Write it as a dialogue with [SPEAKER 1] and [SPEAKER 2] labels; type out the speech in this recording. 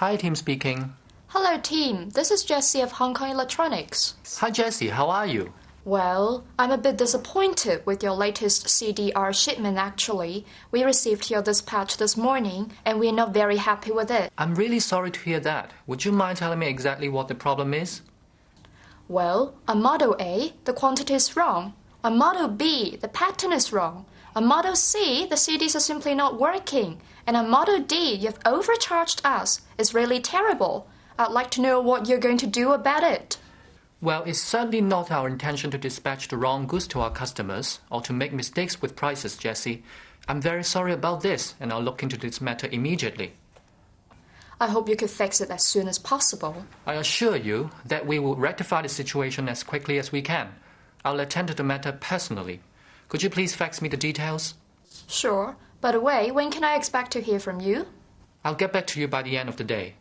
[SPEAKER 1] Hi, Tim speaking.
[SPEAKER 2] Hello, team. This is Jessie of Hong Kong Electronics.
[SPEAKER 1] Hi, Jessie. How are you?
[SPEAKER 2] Well, I'm a bit disappointed with your latest CDR shipment actually. We received your dispatch this morning and we're not very happy with it.
[SPEAKER 1] I'm really sorry to hear that. Would you mind telling me exactly what the problem is?
[SPEAKER 2] Well, on Model A, the quantity is wrong. On Model B, the pattern is wrong. On Model C, the CDs are simply not working. And on Model D, you've overcharged us. It's really terrible. I'd like to know what you're going to do about it.
[SPEAKER 1] Well, it's certainly not our intention to dispatch the wrong goods to our customers or to make mistakes with prices, Jessie. I'm very sorry about this, and I'll look into this matter immediately.
[SPEAKER 2] I hope you could fix it as soon as possible.
[SPEAKER 1] I assure you that we will rectify the situation as quickly as we can. I'll attend to the matter personally. Could you please fax me the details?
[SPEAKER 2] Sure. By the way, when can I expect to hear from you?
[SPEAKER 1] I'll get back to you by the end of the day.